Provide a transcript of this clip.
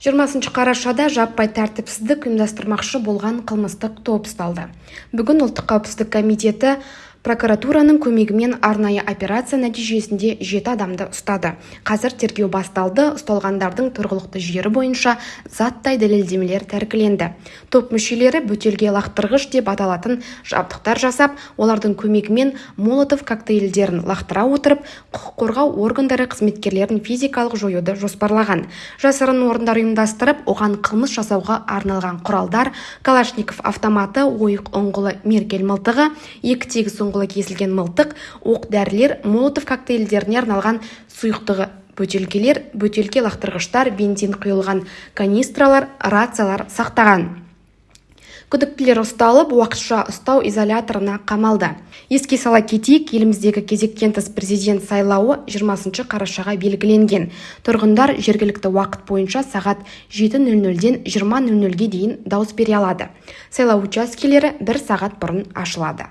20 қарашада жаппай тәртіпсіздік ұйымдастырмақшы болған қылмыстық топ ұсталды. Бүгін ұлттық қауіпсіздік комитеті прокуратураның көмегімен арнайы операция нәтижесінде жеті адамды ұстады. Қазір тергеу басталды. Ұсталғандардың тұрғылықты жері бойынша заттай дәлелдемелер тәркіленді. Топ мүшелері бөтелке лақтырғыш деп аталатын жабдықтар жасап олардың көмегімен молотов коктейльдерін лақтыра отырып құқық қорғау органдары қызметкерлерін физикалық жоюды жоспарлаған. Жасырын орындар ұйымдастырып оған қылмыс жасауға арналған құралдар калашников автоматы ойық ұңғылы меркель мылтығы екі тегіс ұңғылы кесілген мылтық оқ-дәрілер молотов коктейльдеріне арналған сұйықтығы бөтелкелер бөтелке лақтырғыштар бензин құйылған канистралар рациялар сақтаған. Күдіктілер ұсталып уақытша ұстау изоляторына қамалды. Еске сала кетейік еліміздегі кезектен тыс президент сайлауы 20 қарашаға белгіленген. Тұрғындар жергілікті уақыт бойынша сағат 7:00-ден 20:00-ге дейін дауыс бере алады. Сайлау учаскелері бір сағат бұрын ашылады.